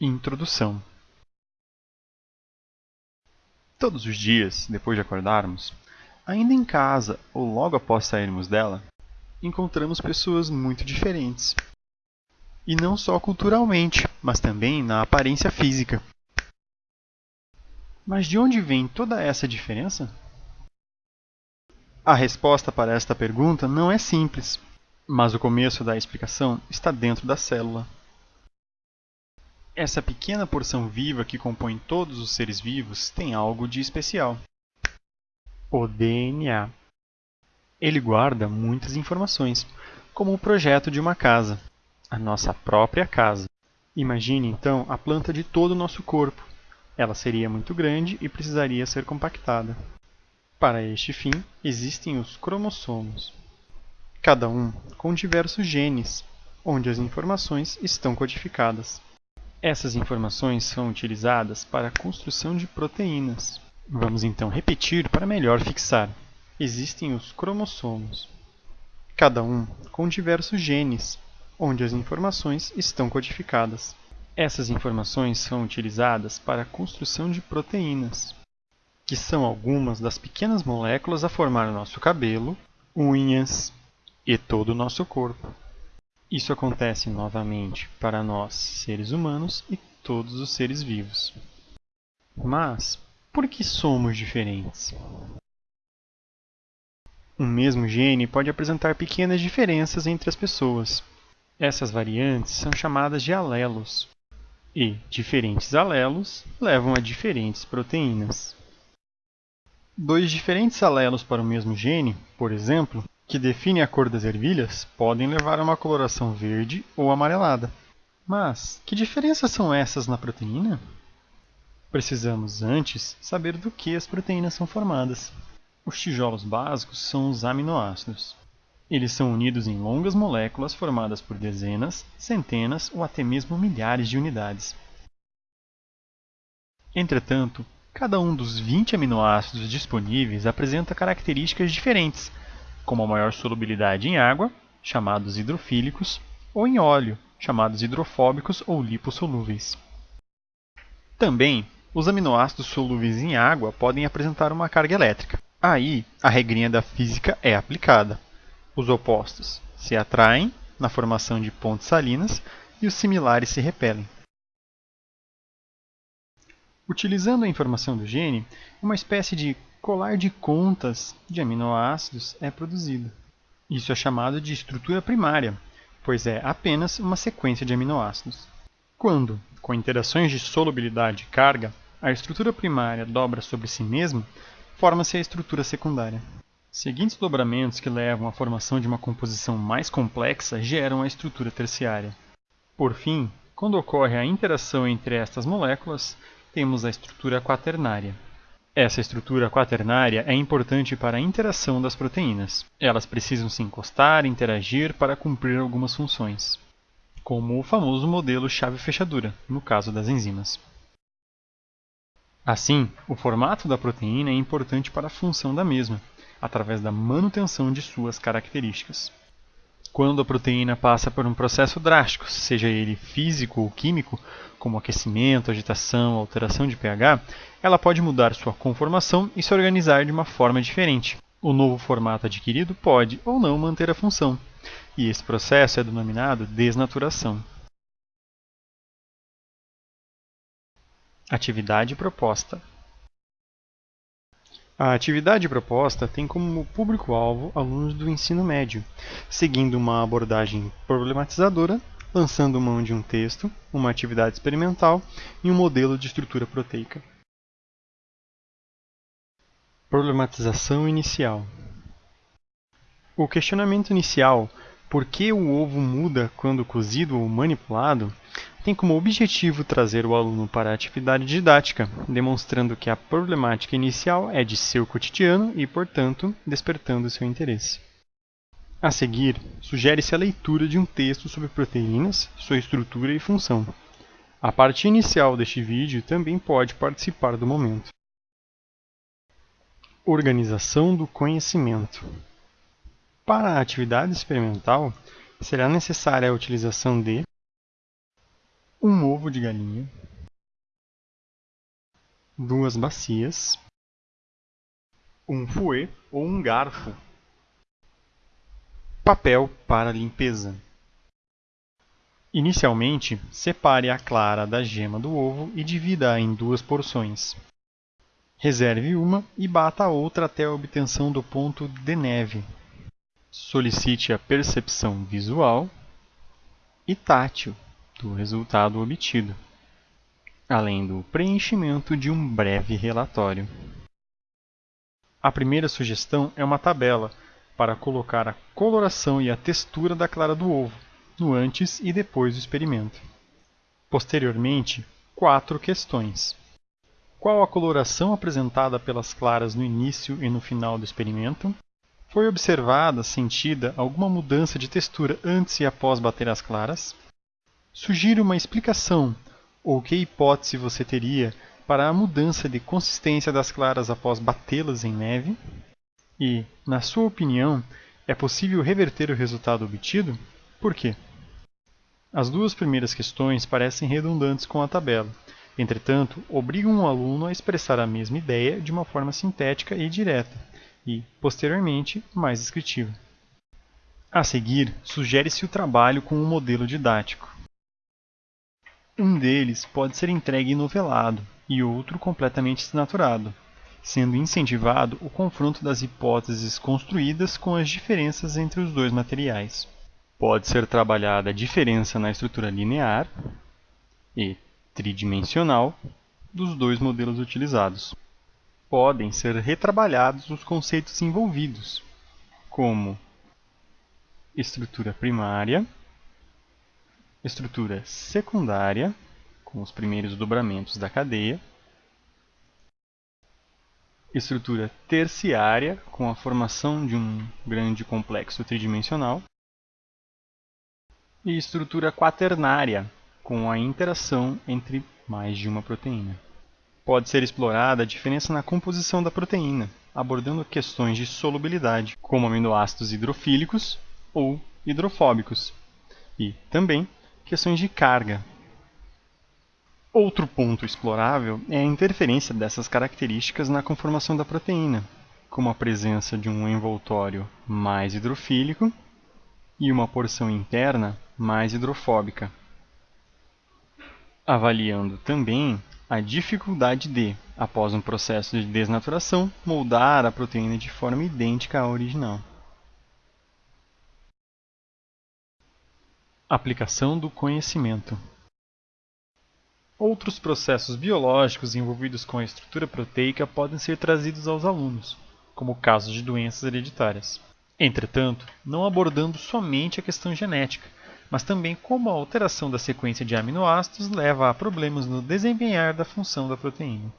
Introdução Todos os dias, depois de acordarmos, ainda em casa ou logo após sairmos dela, encontramos pessoas muito diferentes. E não só culturalmente, mas também na aparência física. Mas de onde vem toda essa diferença? A resposta para esta pergunta não é simples, mas o começo da explicação está dentro da célula. Essa pequena porção viva que compõe todos os seres vivos tem algo de especial. O DNA. Ele guarda muitas informações, como o projeto de uma casa, a nossa própria casa. Imagine então a planta de todo o nosso corpo. Ela seria muito grande e precisaria ser compactada. Para este fim, existem os cromossomos, cada um com diversos genes, onde as informações estão codificadas. Essas informações são utilizadas para a construção de proteínas. Vamos então repetir para melhor fixar. Existem os cromossomos, cada um com diversos genes, onde as informações estão codificadas. Essas informações são utilizadas para a construção de proteínas, que são algumas das pequenas moléculas a formar nosso cabelo, unhas e todo o nosso corpo. Isso acontece novamente para nós, seres humanos, e todos os seres vivos. Mas, por que somos diferentes? Um mesmo gene pode apresentar pequenas diferenças entre as pessoas. Essas variantes são chamadas de alelos, e diferentes alelos levam a diferentes proteínas. Dois diferentes alelos para o mesmo gene, por exemplo, que definem a cor das ervilhas podem levar a uma coloração verde ou amarelada. Mas que diferenças são essas na proteína? Precisamos antes saber do que as proteínas são formadas. Os tijolos básicos são os aminoácidos. Eles são unidos em longas moléculas formadas por dezenas, centenas ou até mesmo milhares de unidades. Entretanto, cada um dos 20 aminoácidos disponíveis apresenta características diferentes, como a maior solubilidade em água, chamados hidrofílicos, ou em óleo, chamados hidrofóbicos ou lipossolúveis. Também, os aminoácidos solúveis em água podem apresentar uma carga elétrica. Aí, a regrinha da física é aplicada. Os opostos se atraem na formação de pontes salinas e os similares se repelem. Utilizando a informação do gene, uma espécie de colar de contas de aminoácidos é produzido. Isso é chamado de estrutura primária, pois é apenas uma sequência de aminoácidos. Quando, com interações de solubilidade e carga, a estrutura primária dobra sobre si mesma, forma-se a estrutura secundária. Seguintes dobramentos que levam à formação de uma composição mais complexa geram a estrutura terciária. Por fim, quando ocorre a interação entre estas moléculas, temos a estrutura quaternária. Essa estrutura quaternária é importante para a interação das proteínas. Elas precisam se encostar e interagir para cumprir algumas funções, como o famoso modelo chave-fechadura, no caso das enzimas. Assim, o formato da proteína é importante para a função da mesma, através da manutenção de suas características. Quando a proteína passa por um processo drástico, seja ele físico ou químico, como aquecimento, agitação, alteração de pH, ela pode mudar sua conformação e se organizar de uma forma diferente. O novo formato adquirido pode ou não manter a função, e esse processo é denominado desnaturação. Atividade proposta a atividade proposta tem como público-alvo alunos do ensino médio, seguindo uma abordagem problematizadora, lançando mão de um texto, uma atividade experimental e um modelo de estrutura proteica. Problematização inicial O questionamento inicial, por que o ovo muda quando cozido ou manipulado, tem como objetivo trazer o aluno para a atividade didática, demonstrando que a problemática inicial é de seu cotidiano e, portanto, despertando seu interesse. A seguir, sugere-se a leitura de um texto sobre proteínas, sua estrutura e função. A parte inicial deste vídeo também pode participar do momento. Organização do conhecimento. Para a atividade experimental, será necessária a utilização de um ovo de galinha, duas bacias, um fouet ou um garfo, papel para limpeza. Inicialmente, separe a clara da gema do ovo e divida-a em duas porções. Reserve uma e bata a outra até a obtenção do ponto de neve. Solicite a percepção visual e tátil do resultado obtido, além do preenchimento de um breve relatório. A primeira sugestão é uma tabela para colocar a coloração e a textura da clara do ovo no antes e depois do experimento. Posteriormente, quatro questões. Qual a coloração apresentada pelas claras no início e no final do experimento? Foi observada, sentida, alguma mudança de textura antes e após bater as claras? Sugira uma explicação ou que hipótese você teria para a mudança de consistência das claras após batê-las em neve? E, na sua opinião, é possível reverter o resultado obtido? Por quê? As duas primeiras questões parecem redundantes com a tabela, Entretanto, obrigam o aluno a expressar a mesma ideia de uma forma sintética e direta, e, posteriormente, mais descritiva. A seguir, sugere-se o trabalho com um modelo didático. Um deles pode ser entregue novelado e outro completamente desnaturado, sendo incentivado o confronto das hipóteses construídas com as diferenças entre os dois materiais. Pode ser trabalhada a diferença na estrutura linear e, tridimensional dos dois modelos utilizados. Podem ser retrabalhados os conceitos envolvidos, como estrutura primária, estrutura secundária, com os primeiros dobramentos da cadeia, estrutura terciária, com a formação de um grande complexo tridimensional, e estrutura quaternária, com a interação entre mais de uma proteína. Pode ser explorada a diferença na composição da proteína, abordando questões de solubilidade, como aminoácidos hidrofílicos ou hidrofóbicos, e também questões de carga. Outro ponto explorável é a interferência dessas características na conformação da proteína, como a presença de um envoltório mais hidrofílico e uma porção interna mais hidrofóbica avaliando também a dificuldade de, após um processo de desnaturação, moldar a proteína de forma idêntica à original. Aplicação do conhecimento. Outros processos biológicos envolvidos com a estrutura proteica podem ser trazidos aos alunos, como casos de doenças hereditárias. Entretanto, não abordando somente a questão genética, mas também como a alteração da sequência de aminoácidos leva a problemas no desempenhar da função da proteína.